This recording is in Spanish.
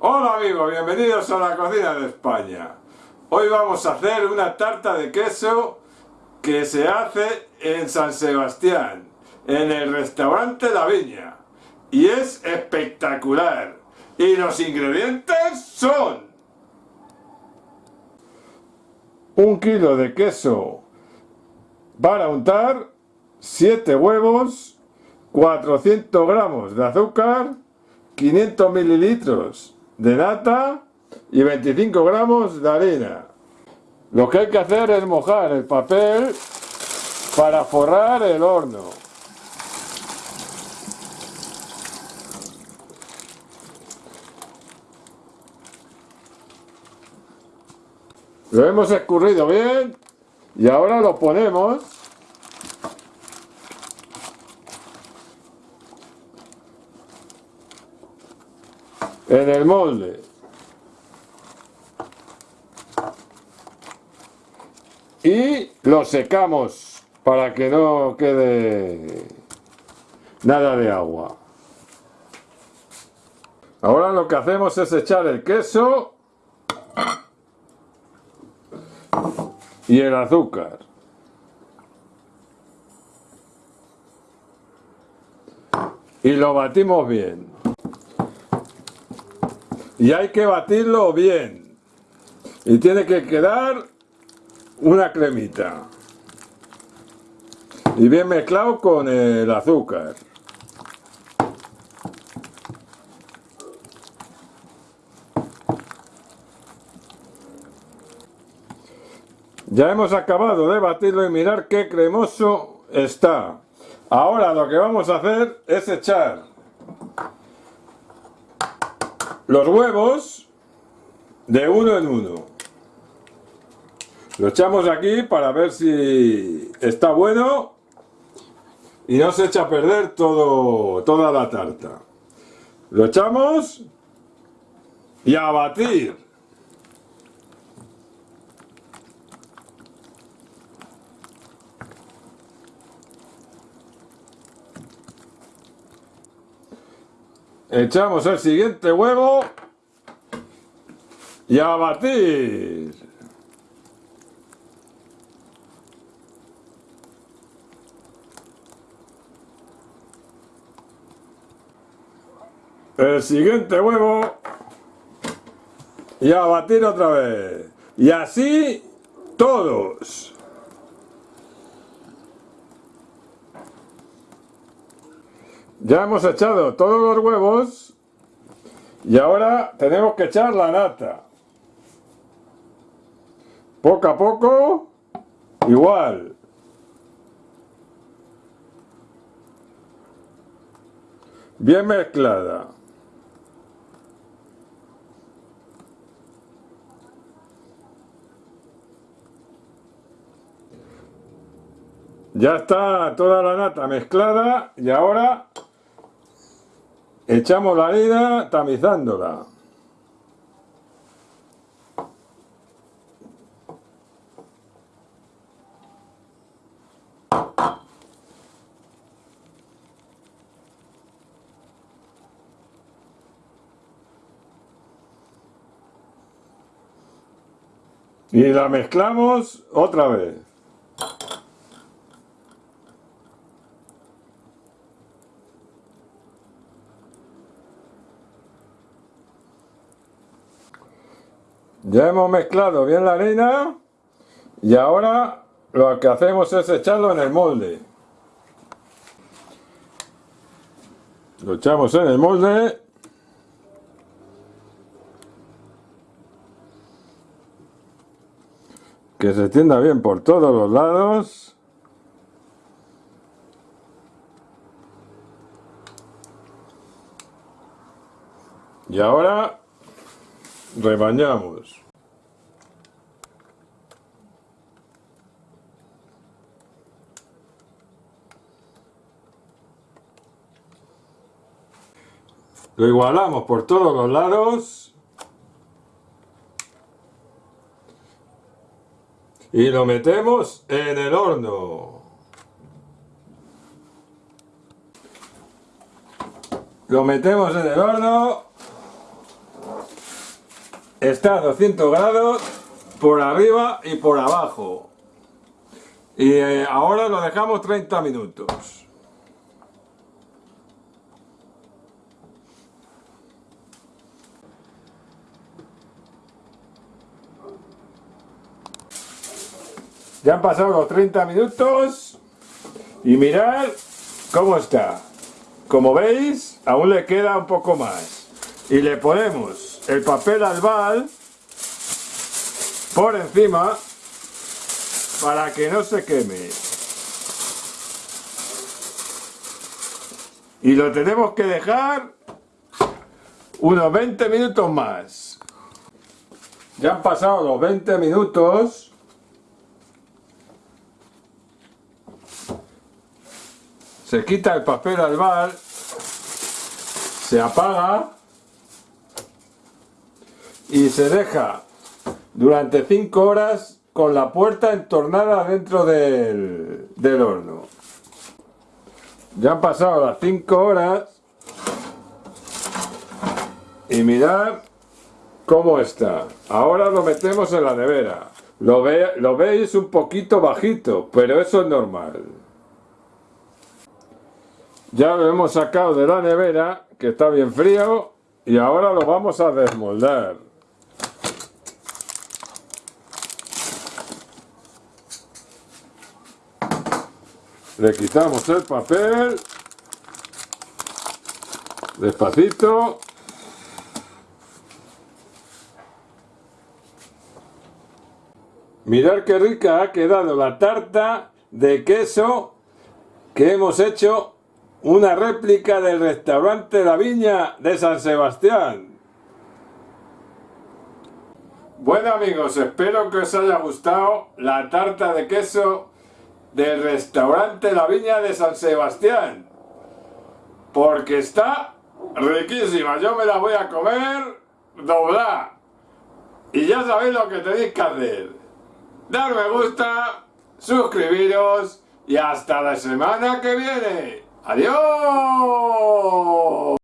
Hola amigos, bienvenidos a la cocina de España. Hoy vamos a hacer una tarta de queso que se hace en San Sebastián, en el restaurante La Viña. Y es espectacular. Y los ingredientes son... Un kilo de queso para untar, 7 huevos, 400 gramos de azúcar, 500 mililitros de nata y 25 gramos de harina. Lo que hay que hacer es mojar el papel para forrar el horno. Lo hemos escurrido bien y ahora lo ponemos en el molde. Y lo secamos para que no quede nada de agua. Ahora lo que hacemos es echar el queso y el azúcar. Y lo batimos bien. Y hay que batirlo bien. Y tiene que quedar una cremita. Y bien mezclado con el azúcar. Ya hemos acabado de batirlo y mirar qué cremoso está. Ahora lo que vamos a hacer es echar los huevos de uno en uno. Lo echamos aquí para ver si está bueno y no se echa a perder todo, toda la tarta. Lo echamos y a batir. Echamos el siguiente huevo y a batir. El siguiente huevo y a batir otra vez. Y así todos. Ya hemos echado todos los huevos y ahora tenemos que echar la nata. Poco a poco, igual. Bien mezclada. Ya está toda la nata mezclada y ahora Echamos la harina tamizándola. Y la mezclamos otra vez. Ya hemos mezclado bien la harina y ahora lo que hacemos es echarlo en el molde. Lo echamos en el molde. Que se tienda bien por todos los lados. Y ahora rebañamos. Lo igualamos por todos los lados. Y lo metemos en el horno. Lo metemos en el horno está a 200 grados por arriba y por abajo. Y eh, ahora lo dejamos 30 minutos. Ya han pasado los 30 minutos y mirad cómo está. Como veis, aún le queda un poco más. Y le ponemos el papel albal por encima para que no se queme. Y lo tenemos que dejar unos 20 minutos más. Ya han pasado los 20 minutos. Se quita el papel albal, se apaga y se deja durante 5 horas con la puerta entornada dentro del, del horno. Ya han pasado las 5 horas y mirad cómo está. Ahora lo metemos en la nevera. Lo, ve, lo veis un poquito bajito, pero eso es normal. Ya lo hemos sacado de la nevera, que está bien frío, y ahora lo vamos a desmoldar. Le quitamos el papel. Despacito. Mirad qué rica ha quedado la tarta de queso que hemos hecho una réplica del restaurante La Viña de San Sebastián. Bueno amigos, espero que os haya gustado la tarta de queso del restaurante La Viña de San Sebastián. Porque está riquísima. Yo me la voy a comer doblar. Y ya sabéis lo que tenéis que hacer. Dar me gusta, suscribiros y hasta la semana que viene. ¡Adiós!